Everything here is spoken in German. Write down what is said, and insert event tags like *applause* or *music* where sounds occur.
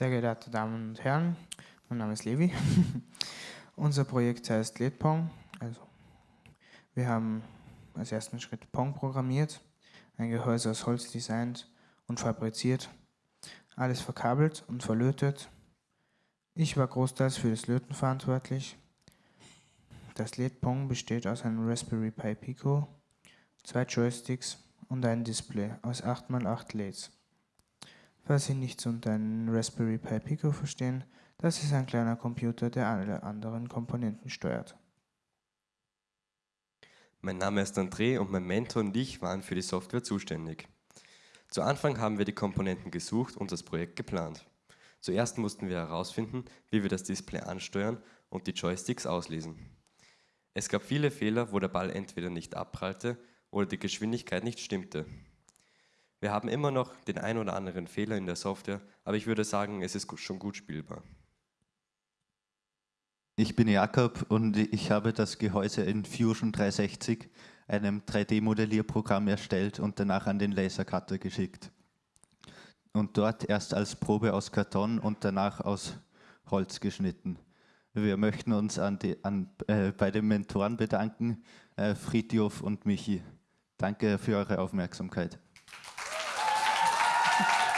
Sehr geehrte Damen und Herren, mein Name ist Levi. *laughs* Unser Projekt heißt LEDPong. Also, wir haben als ersten Schritt Pong programmiert, ein Gehäuse aus Holz designt und fabriziert, alles verkabelt und verlötet. Ich war großteils für das Löten verantwortlich. Das LED-Pong besteht aus einem Raspberry Pi Pico, zwei Joysticks und einem Display aus 8x8 LEDs. Falls Sie nichts unter einem Raspberry Pi Pico verstehen, das ist ein kleiner Computer, der alle anderen Komponenten steuert. Mein Name ist André und mein Mentor und ich waren für die Software zuständig. Zu Anfang haben wir die Komponenten gesucht und das Projekt geplant. Zuerst mussten wir herausfinden, wie wir das Display ansteuern und die Joysticks auslesen. Es gab viele Fehler, wo der Ball entweder nicht abprallte oder die Geschwindigkeit nicht stimmte. Wir haben immer noch den ein oder anderen Fehler in der Software, aber ich würde sagen, es ist schon gut spielbar. Ich bin Jakob und ich habe das Gehäuse in Fusion 360, einem 3D-Modellierprogramm erstellt und danach an den Lasercutter geschickt. Und dort erst als Probe aus Karton und danach aus Holz geschnitten. Wir möchten uns an die, an, äh, bei den Mentoren bedanken, äh, Fritjof und Michi. Danke für eure Aufmerksamkeit. Thank *laughs* you.